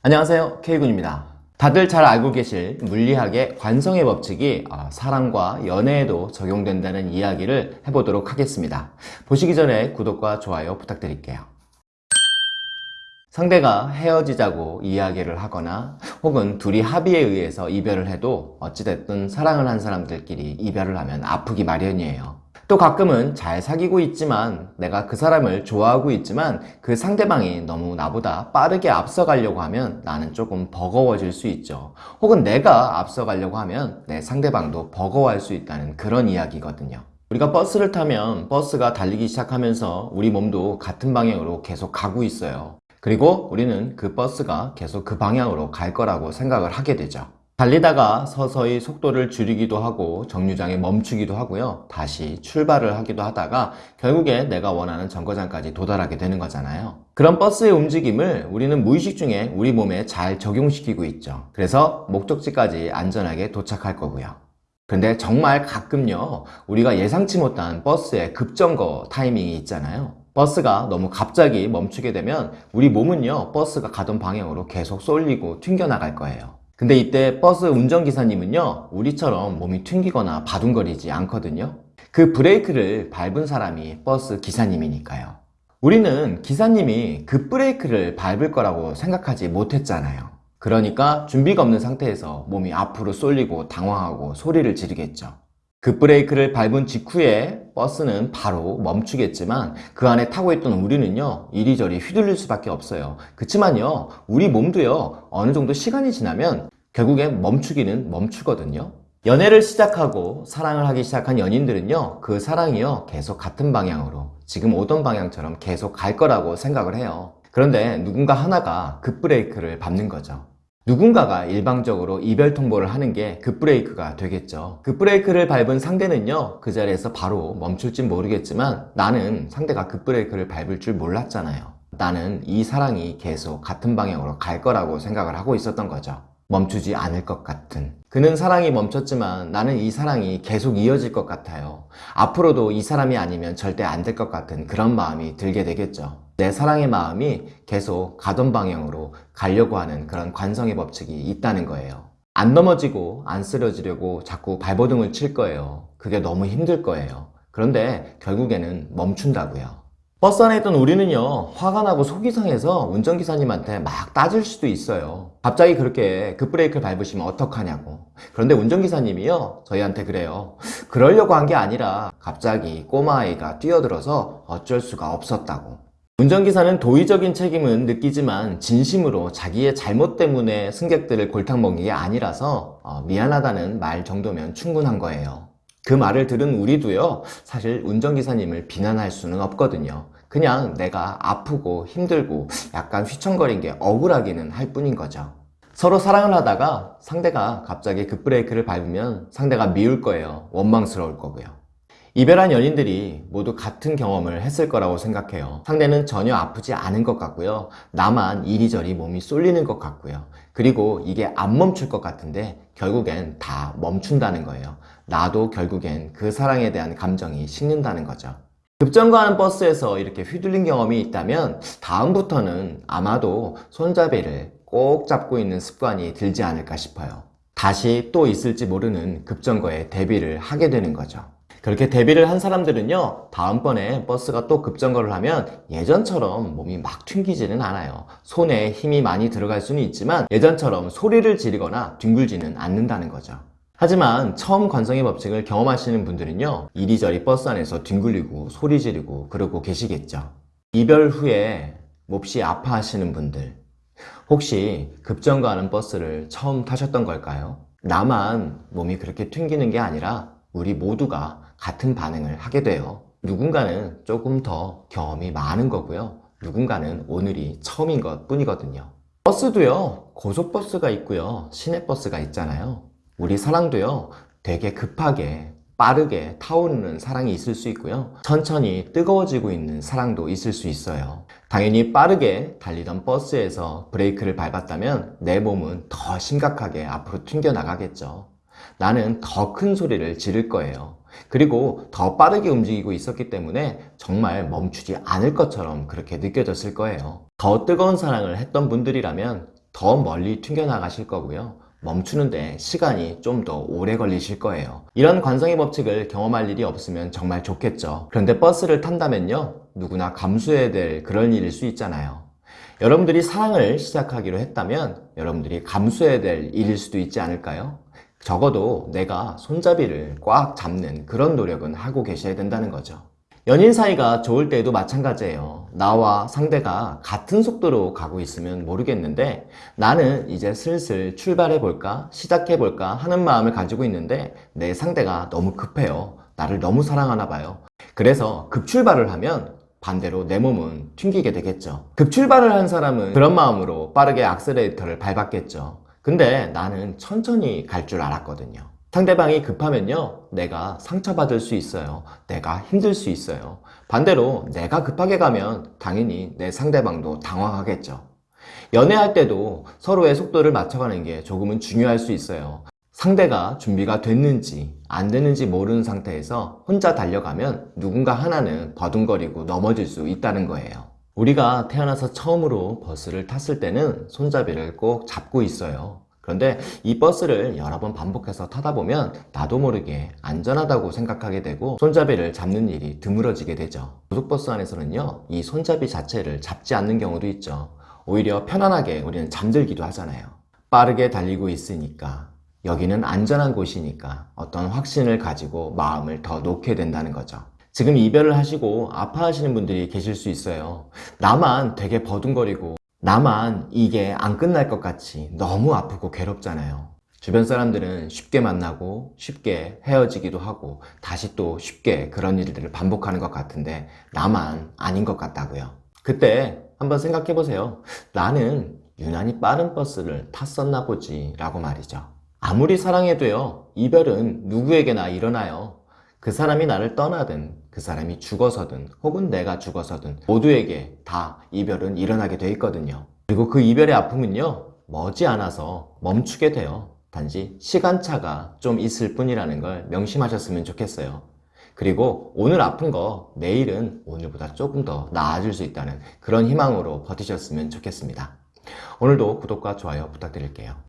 안녕하세요. K군입니다. 다들 잘 알고 계실 물리학의 관성의 법칙이 어, 사랑과 연애에도 적용된다는 이야기를 해보도록 하겠습니다. 보시기 전에 구독과 좋아요 부탁드릴게요. 상대가 헤어지자고 이야기를 하거나 혹은 둘이 합의에 의해서 이별을 해도 어찌됐든 사랑을 한 사람들끼리 이별을 하면 아프기 마련이에요 또 가끔은 잘 사귀고 있지만 내가 그 사람을 좋아하고 있지만 그 상대방이 너무 나보다 빠르게 앞서가려고 하면 나는 조금 버거워질 수 있죠. 혹은 내가 앞서가려고 하면 내 상대방도 버거워할 수 있다는 그런 이야기거든요. 우리가 버스를 타면 버스가 달리기 시작하면서 우리 몸도 같은 방향으로 계속 가고 있어요. 그리고 우리는 그 버스가 계속 그 방향으로 갈 거라고 생각을 하게 되죠 달리다가 서서히 속도를 줄이기도 하고 정류장에 멈추기도 하고요. 다시 출발을 하기도 하다가 결국에 내가 원하는 정거장까지 도달하게 되는 거잖아요. 그런 버스의 움직임을 우리는 무의식 중에 우리 몸에 잘 적용시키고 있죠. 그래서 목적지까지 안전하게 도착할 거고요. 근데 정말 가끔요 우리가 예상치 못한 버스의 급정거 타이밍이 있잖아요. 버스가 너무 갑자기 멈추게 되면 우리 몸은요 버스가 가던 방향으로 계속 쏠리고 튕겨나갈 거예요 근데 이때 버스 운전기사님은요 우리처럼 몸이 튕기거나 바둥거리지 않거든요. 그 브레이크를 밟은 사람이 버스 기사님이니까요. 우리는 기사님이 그 브레이크를 밟을 거라고 생각하지 못했잖아요. 그러니까 준비가 없는 상태에서 몸이 앞으로 쏠리고 당황하고 소리를 지르겠죠 그 브레이크를 밟은 직후에 버스는 바로 멈추겠지만 그 안에 타고 있던 우리는요 이리저리 휘둘릴 수밖에 없어요. 그치만요 우리 몸도요 어느 정도 시간이 지나면 결국엔 멈추기는 멈추거든요. 연애를 시작하고 사랑을 하기 시작한 연인들은요 그 사랑이요 계속 같은 방향으로 지금 오던 방향처럼 계속 갈 거라고 생각을 해요. 그런데 누군가 하나가 급브레이크를 밟는 거죠 누군가가 일방적으로 이별 통보를 하는 게 급브레이크가 되겠죠. 급브레이크를 밟은 상대는요 그 자리에서 바로 멈출진 모르겠지만 나는 상대가 급브레이크를 밟을 줄 몰랐잖아요. 나는 이 사랑이 계속 같은 방향으로 갈 거라고 생각을 하고 있었던 거죠. 멈추지 않을 것 같은. 그는 사랑이 멈췄지만 나는 이 사랑이 계속 이어질 것 같아요. 앞으로도 이 사람이 아니면 절대 안 될 것 같은 그런 마음이 들게 되겠죠 내 사랑의 마음이 계속 가던 방향으로 가려고 하는 그런 관성의 법칙이 있다는 거예요. 안 넘어지고 안 쓰러지려고 자꾸 발버둥을 칠 거예요. 그게 너무 힘들 거예요. 그런데 결국에는 멈춘다고요. 버스 안에 있던 우리는요 화가 나고 속이 상해서 운전기사님한테 막 따질 수도 있어요. 갑자기 그렇게 급브레이크를 밟으시면 어떡하냐고. 그런데 운전기사님이요 저희한테 그래요. 그러려고 한 게 아니라 갑자기 꼬마아이가 뛰어들어서 어쩔 수가 없었다고 운전기사는 도의적인 책임은 느끼지만 진심으로 자기의 잘못 때문에 승객들을 골탕 먹인 게 아니라서 어, 미안하다는 말 정도면 충분한 거예요. 그 말을 들은 우리도요 사실 운전기사님을 비난할 수는 없거든요. 그냥 내가 아프고 힘들고 약간 휘청거린 게 억울하기는 할 뿐인 거죠. 서로 사랑을 하다가 상대가 갑자기 급브레이크를 밟으면 상대가 미울 거예요. 원망스러울 거고요 이별한 연인들이 모두 같은 경험을 했을 거라고 생각해요. 상대는 전혀 아프지 않은 것 같고요. 나만 이리저리 몸이 쏠리는 것 같고요. 그리고 이게 안 멈출 것 같은데 결국엔 다 멈춘다는 거예요. 나도 결국엔 그 사랑에 대한 감정이 식는다는 거죠. 급정거하는 버스에서 이렇게 휘둘린 경험이 있다면 다음부터는 아마도 손잡이를 꼭 잡고 있는 습관이 들지 않을까 싶어요. 다시 또 있을지 모르는 급정거에 대비를 하게 되는 거죠 그렇게 데뷔를 한 사람들은요 다음번에 버스가 또 급정거를 하면 예전처럼 몸이 막 튕기지는 않아요. 손에 힘이 많이 들어갈 수는 있지만 예전처럼 소리를 지르거나 뒹굴지는 않는다는 거죠. 하지만 처음 관성의 법칙을 경험하시는 분들은요 이리저리 버스 안에서 뒹굴리고 소리 지르고 그러고 계시겠죠. 이별 후에 몹시 아파하시는 분들 혹시 급정거하는 버스를 처음 타셨던 걸까요? 나만 몸이 그렇게 튕기는 게 아니라 우리 모두가 같은 반응을 하게 돼요. 누군가는 조금 더 경험이 많은 거고요. 누군가는 오늘이 처음인 것 뿐이거든요. 버스도요 고속버스가 있고요 시내버스가 있잖아요. 우리 사랑도요 되게 급하게 빠르게 타오르는 사랑이 있을 수 있고요. 천천히 뜨거워지고 있는 사랑도 있을 수 있어요. 당연히 빠르게 달리던 버스에서 브레이크를 밟았다면 내 몸은 더 심각하게 앞으로 튕겨 나가겠죠 나는 더 큰 소리를 지를 거예요 그리고 더 빠르게 움직이고 있었기 때문에 정말 멈추지 않을 것처럼 그렇게 느껴졌을 거예요 더 뜨거운 사랑을 했던 분들이라면 더 멀리 튕겨나가실 거고요. 멈추는데 시간이 좀 더 오래 걸리실 거예요. 이런 관성의 법칙을 경험할 일이 없으면 정말 좋겠죠. 그런데 버스를 탄다면요. 누구나 감수해야 될 그런 일일 수 있잖아요. 여러분들이 사랑을 시작하기로 했다면 여러분들이 감수해야 될 일일 수도 있지 않을까요? 적어도 내가 손잡이를 꽉 잡는 그런 노력은 하고 계셔야 된다는 거죠. 연인 사이가 좋을 때에도 마찬가지예요. 나와 상대가 같은 속도로 가고 있으면 모르겠는데 나는 이제 슬슬 출발해 볼까, 시작해 볼까 하는 마음을 가지고 있는데 내 상대가 너무 급해요. 나를 너무 사랑하나 봐요. 그래서 급출발을 하면 반대로 내 몸은 튕기게 되겠죠. 급출발을 한 사람은 그런 마음으로 빠르게 악셀레이터를 밟았겠죠. 근데 나는 천천히 갈 줄 알았거든요. 상대방이 급하면요, 내가 상처받을 수 있어요. 내가 힘들 수 있어요. 반대로 내가 급하게 가면 당연히 내 상대방도 당황하겠죠. 연애할 때도 서로의 속도를 맞춰가는 게 조금은 중요할 수 있어요. 상대가 준비가 됐는지 안 됐는지 모르는 상태에서 혼자 달려가면 누군가 하나는 버둥거리고 넘어질 수 있다는 거예요. 우리가 태어나서 처음으로 버스를 탔을 때는 손잡이를 꼭 잡고 있어요. 그런데 이 버스를 여러 번 반복해서 타다 보면 나도 모르게 안전하다고 생각하게 되고 손잡이를 잡는 일이 드물어지게 되죠. 고속버스 안에서는요, 이 손잡이 자체를 잡지 않는 경우도 있죠. 오히려 편안하게 우리는 잠들기도 하잖아요. 빠르게 달리고 있으니까 여기는 안전한 곳이니까 어떤 확신을 가지고 마음을 더 놓게 된다는 거죠. 지금 이별을 하시고 아파하시는 분들이 계실 수 있어요. 나만 되게 버둥거리고 나만 이게 안 끝날 것 같이 너무 아프고 괴롭잖아요. 주변 사람들은 쉽게 만나고 쉽게 헤어지기도 하고 다시 또 쉽게 그런 일들을 반복하는 것 같은데 나만 아닌 것 같다고요. 그때 한번 생각해 보세요. 나는 유난히 빠른 버스를 탔었나 보지 라고 말이죠. 아무리 사랑해도요, 이별은 누구에게나 일어나요. 그 사람이 나를 떠나든, 그 사람이 죽어서든, 혹은 내가 죽어서든, 모두에게 다 이별은 일어나게 돼 있거든요. 그리고 그 이별의 아픔은요, 머지않아서 멈추게 돼요. 단지 시간차가 좀 있을 뿐이라는 걸 명심하셨으면 좋겠어요. 그리고 오늘 아픈 거 내일은 오늘보다 조금 더 나아질 수 있다는 그런 희망으로 버티셨으면 좋겠습니다. 오늘도 구독과 좋아요 부탁드릴게요.